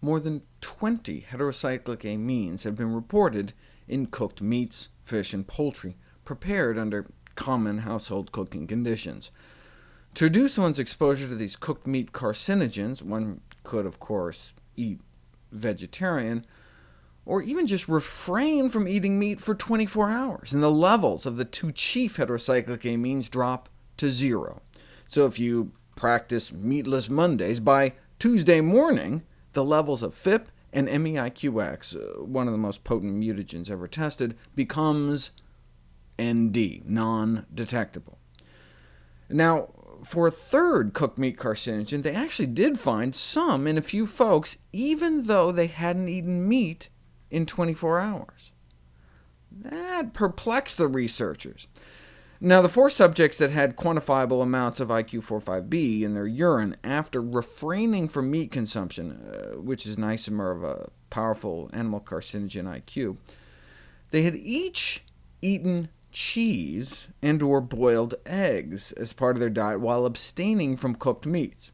more than 20 heterocyclic amines have been reported in cooked meats, fish, and poultry, prepared under common household cooking conditions. To reduce one's exposure to these cooked meat carcinogens, one could, of course, eat vegetarian, or even just refrain from eating meat for 24 hours, and the levels of the two chief heterocyclic amines drop to zero. So if you practice meatless Mondays, by Tuesday morning, the levels of PhIP and MEIQX, uh, one of the most potent mutagens ever tested, becomes ND, non-detectable. Now, for a third cooked meat carcinogen, they actually did find some in a few folks, even though they hadn't eaten meat in 24 hours. That perplexed the researchers. Now, the four subjects that had quantifiable amounts of IQ45B in their urine after refraining from meat consumption, uh, which is an isomer of a powerful animal carcinogen IQ, they had each eaten cheese and or boiled eggs as part of their diet while abstaining from cooked meats.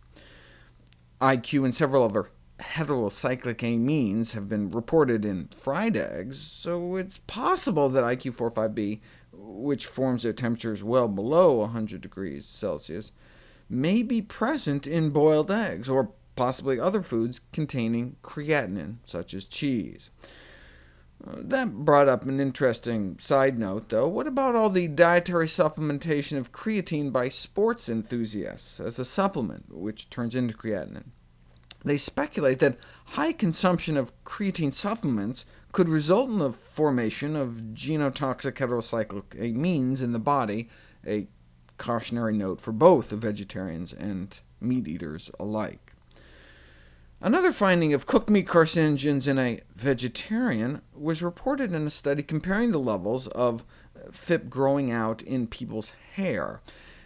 IQ and several other heterocyclic amines have been reported in fried eggs, so it's possible that IQ45B, which forms at temperatures well below 100 degrees Celsius, may be present in boiled eggs, or possibly other foods containing creatinine, such as cheese. Uh, that brought up an interesting side note, though. What about all the dietary supplementation of creatine by sports enthusiasts as a supplement, which turns into creatinine? They speculate that high consumption of creatine supplements could result in the formation of genotoxic heterocyclic amines in the body, a cautionary note for both vegetarians and meat eaters alike. Another finding of cooked meat carcinogens in a vegetarian was reported in a study comparing the levels of PhIP growing out in people's hair.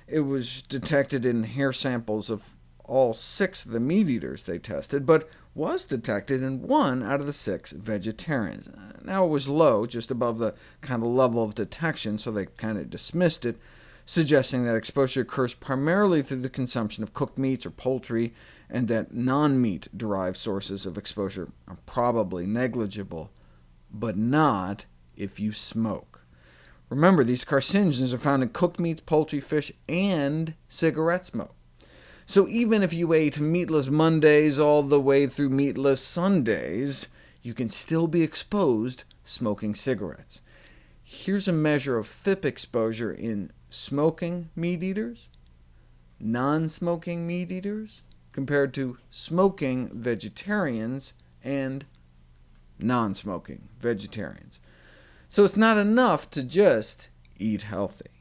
It was detected in hair samples of all six of the meat-eaters they tested, but was detected in one out of the six vegetarians. Now it was low, just above the kind of level of detection, so they kind of dismissed it, suggesting that exposure occurs primarily through the consumption of cooked meats or poultry, and that non-meat derived sources of exposure are probably negligible, but not if you smoke. Remember, these carcinogens are found in cooked meats, poultry, fish, and cigarette smoke. So even if you ate meatless Mondays all the way through meatless Sundays, you can still be exposed smoking cigarettes. Here's a measure of PhIP exposure in smoking meat eaters, non-smoking meat eaters, compared to smoking vegetarians and non-smoking vegetarians. So it's not enough to just eat healthy.